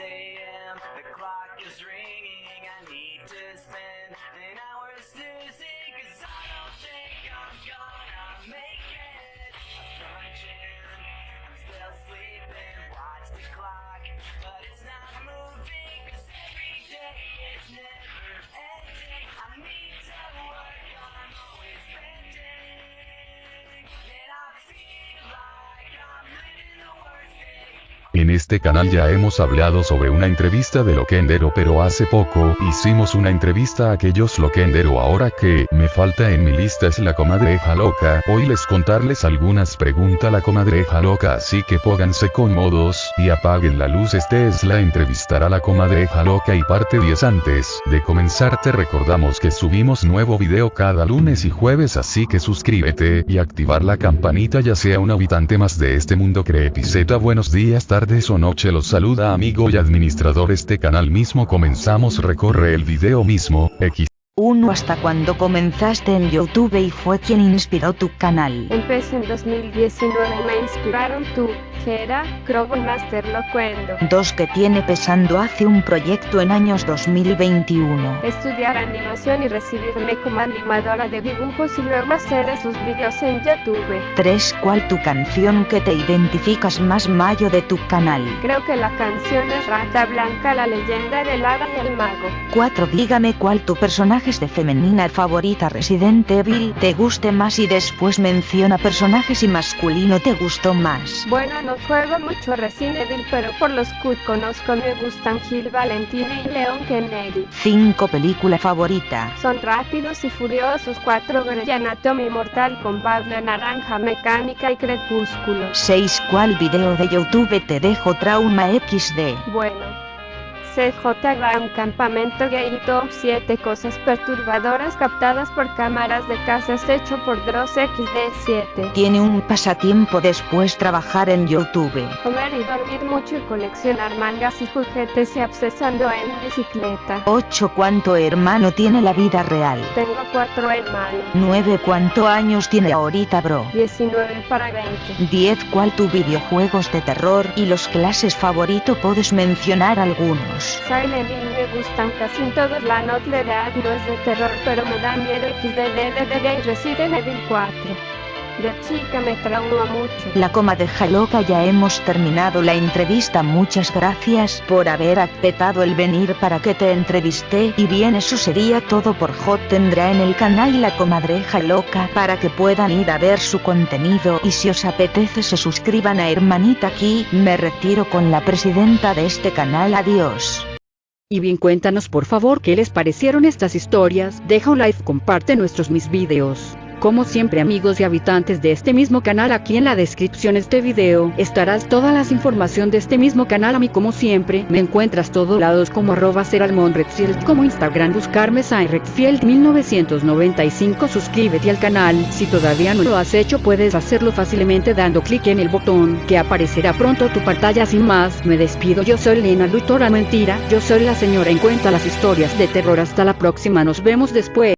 a.m. The clock is ringing. I need to spend este canal ya hemos hablado sobre una entrevista de Loquendero pero hace poco hicimos una entrevista a aquellos Loquendero ahora que me falta en mi lista es la comadreja loca, hoy les contarles algunas preguntas la comadreja loca así que pónganse cómodos y apaguen la luz. Este es la entrevistar a la comadreja loca y parte 10 antes de comenzar. Te recordamos que subimos nuevo video cada lunes y jueves así que suscríbete y activar la campanita ya sea un habitante más de este mundo. Creepiceta buenos días tardes noche los saluda amigo y administrador este canal mismo. Comenzamos recorre el video mismo, X 1 hasta cuando comenzaste en YouTube y fue quien inspiró tu canal. Empecé en 2019 y me inspiraron tú, Gera, Crobo y Master Locuendo. 2 que tiene pesando hace un proyecto en años 2021. Estudiar animación y recibirme como animadora de dibujos y luego hacer esos videos en YouTube. 3 cuál tu canción que te identificas más mayo de tu canal. Creo que la canción es Rata Blanca, la leyenda del hada y el mago. 4 dígame cuál tu personajes de femenina favorita Resident Evil te guste más y después menciona personajes y masculino te gustó más. Bueno, no juego mucho Resident Evil, pero por los que conozco me gustan Gil Valentina y Leon Kennedy. 5 película favorita. Son rápidos y furiosos, 4 Grey Anatomy Mortal Kombat, La Naranja Mecánica y Crepúsculo. 6 cuál video de YouTube te dejó trauma XD. Bueno. CJ va a un campamento gay y top 7 cosas perturbadoras captadas por cámaras de casas hecho por Dross XD7. Tiene un pasatiempo después trabajar en YouTube. Comer y dormir mucho y coleccionar mangas y juguetes y obsesando en bicicleta. 8 cuánto hermano tiene la vida real. Tengo 4 hermanos. 9 cuánto años tiene ahorita bro. 19 para 20. 10 cuál tu videojuegos de terror y los clases favorito puedes mencionar algunos. Silent Hill me gustan casi todos la Notlead no es de terror pero me da miedo XDDDD y Resident Evil 4. De chica me traumó mucho. La coma de Jaloca ya hemos terminado la entrevista muchas gracias por haber aceptado el venir para que te entrevisté y bien eso sería todo por Hot tendrá en el canal la comadreja loca para que puedan ir a ver su contenido y si os apetece se suscriban a hermanita aquí me retiro con la presidenta de este canal adiós. Y bien cuéntanos por favor qué les parecieron estas historias, deja un like, comparte nuestros mis videos. Como siempre amigos y habitantes de este mismo canal aquí en la descripción de este video estarás todas las información de este mismo canal a mí como siempre. Me encuentras todos lados como arroba seralmonredfield como Instagram buscarme Redfield 1995 suscríbete al canal. Si todavía no lo has hecho puedes hacerlo fácilmente dando clic en el botón que aparecerá pronto tu pantalla. Sin más me despido. Yo soy Lena Lutora mentira. Yo soy la señora. En cuenta las historias de terror. Hasta la próxima. Nos vemos después